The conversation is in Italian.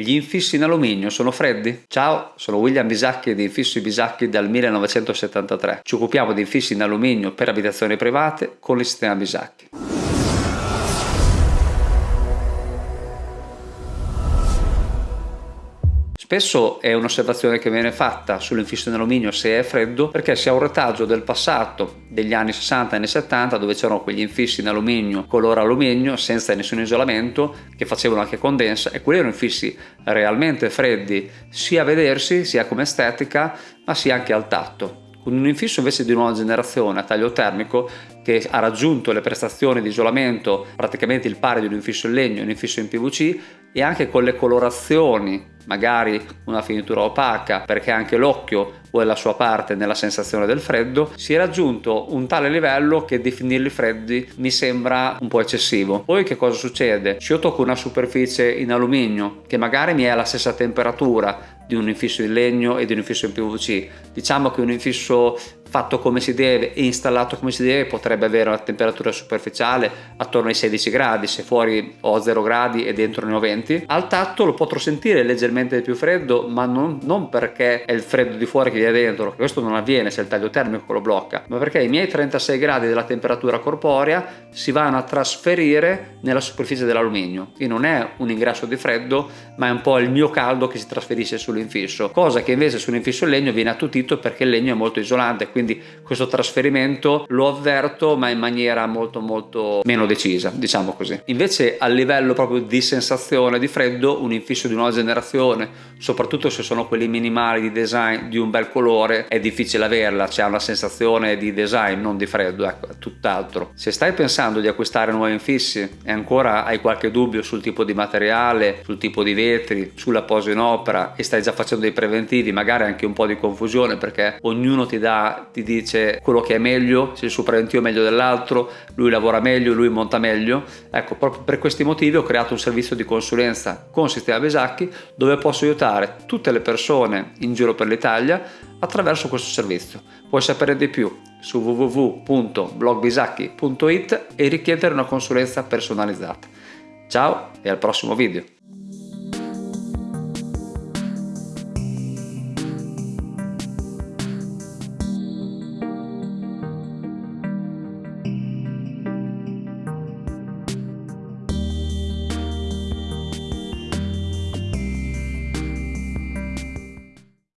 Gli infissi in alluminio sono freddi? Ciao, sono William Bisacchi di Infissi Bisacchi dal 1973. Ci occupiamo di infissi in alluminio per abitazioni private con il sistema Bisacchi. Spesso è un'osservazione che viene fatta sull'infisso in alluminio se è freddo perché si ha un retaggio del passato degli anni 60 e anni 70 dove c'erano quegli infissi in alluminio color alluminio senza nessun isolamento che facevano anche condensa e quelli erano infissi realmente freddi sia a vedersi sia come estetica ma sia anche al tatto. Con un infisso invece di nuova generazione a taglio termico che ha raggiunto le prestazioni di isolamento praticamente il pari di un infisso in legno e un infisso in PVC e anche con le colorazioni magari una finitura opaca perché anche l'occhio vuole la sua parte nella sensazione del freddo si è raggiunto un tale livello che definirli freddi mi sembra un po' eccessivo poi che cosa succede? se io tocco una superficie in alluminio che magari mi è alla stessa temperatura di un infisso in legno e di un infisso in PVC diciamo che un infisso fatto come si deve e installato come si deve potrebbe avere una temperatura superficiale attorno ai 16 gradi se fuori ho 0 gradi e dentro ne ho 20 al tatto lo potrò sentire leggermente più freddo ma non, non perché è il freddo di fuori che è dentro questo non avviene se il taglio termico lo blocca ma perché i miei 36 gradi della temperatura corporea si vanno a trasferire nella superficie dell'alluminio. Quindi non è un ingresso di freddo ma è un po' il mio caldo che si trasferisce sull'infisso cosa che invece sull'infisso in legno viene attutito perché il legno è molto isolante quindi questo trasferimento lo avverto ma in maniera molto molto meno decisa diciamo così. Invece a livello proprio di sensazione di freddo un infisso di nuova generazione soprattutto se sono quelli minimali di design di un bel colore è difficile averla. C'è una sensazione di design non di freddo ecco tutt'altro. Se stai pensando di acquistare nuovi infissi e ancora hai qualche dubbio sul tipo di materiale sul tipo di vetri sulla posa in opera e stai già facendo dei preventivi magari anche un po' di confusione perché ognuno ti dà ti dice quello che è meglio, se il suo preventivo è meglio dell'altro, lui lavora meglio, lui monta meglio. Ecco, proprio per questi motivi ho creato un servizio di consulenza con Sistema Besacchi dove posso aiutare tutte le persone in giro per l'Italia attraverso questo servizio. Puoi sapere di più su www.blogbisacchi.it e richiedere una consulenza personalizzata. Ciao e al prossimo video!